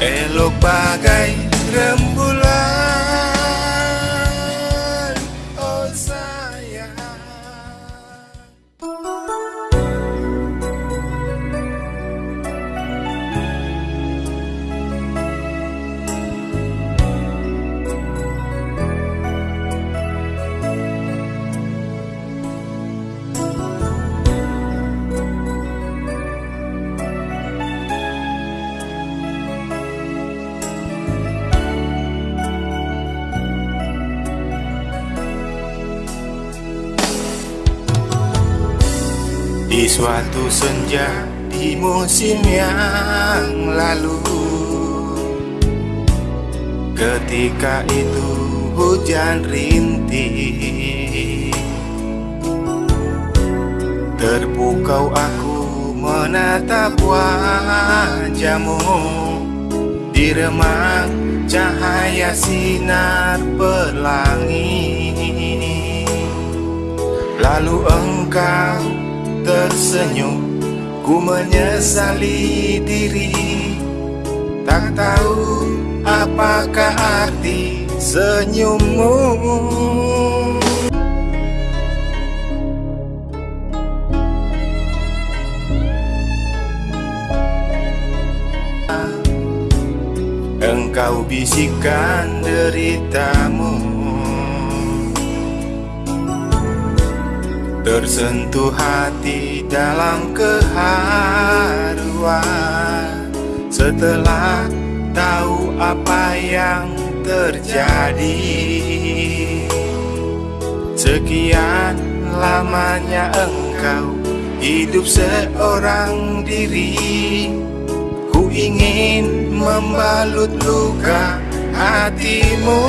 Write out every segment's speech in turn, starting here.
Elok bagai rembulan Di suatu senja di musim yang lalu Ketika itu hujan rintih Terpukau aku menatap wajahmu. Di remang cahaya sinar pelangi Lalu engkau tersenyum. Ku menyesali diri. Tak tahu apakah arti senyummu. Engkau bisikan deritamu Tersentuh hati dalam keharuan. Setelah tahu apa yang terjadi Sekian lamanya engkau hidup seorang diri. Ku ingin membalut luka hatimu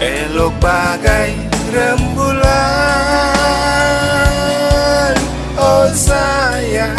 Elok bagai rembulan. Oh sayang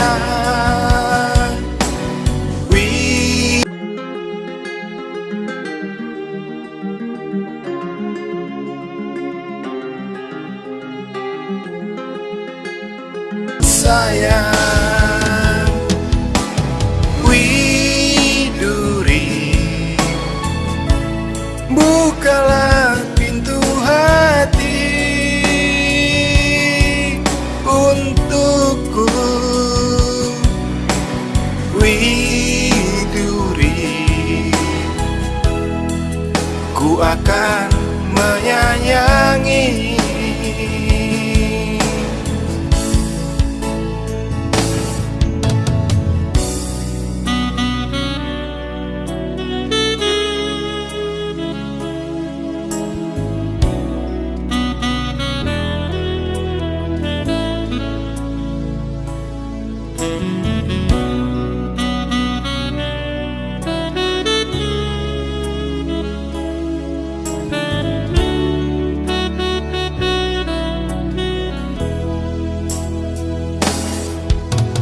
akan menyayangi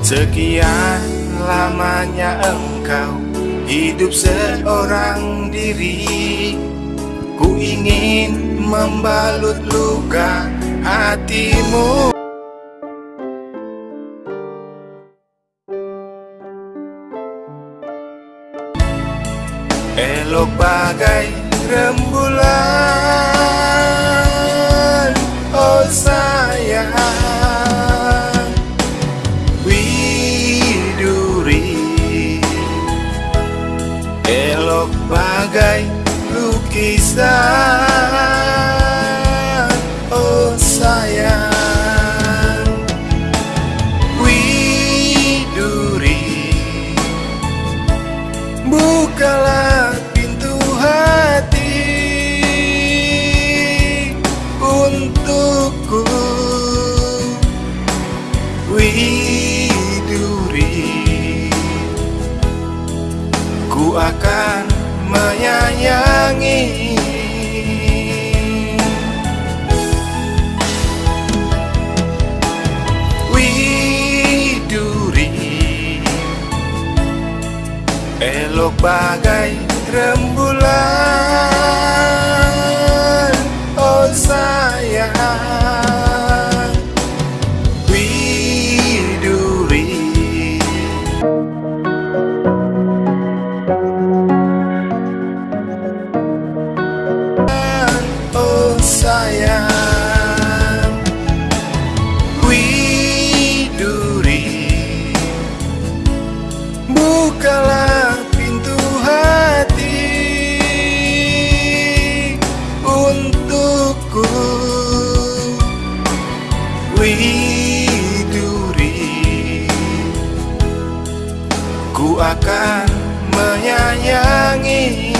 Sekian lamanya engkau hidup seorang diri. Ku ingin membalut luka hatimu. Elok bagai rembulan bagai lukisan menyayangi Widuri. Elok bagai rembulan Ku akan menyayangi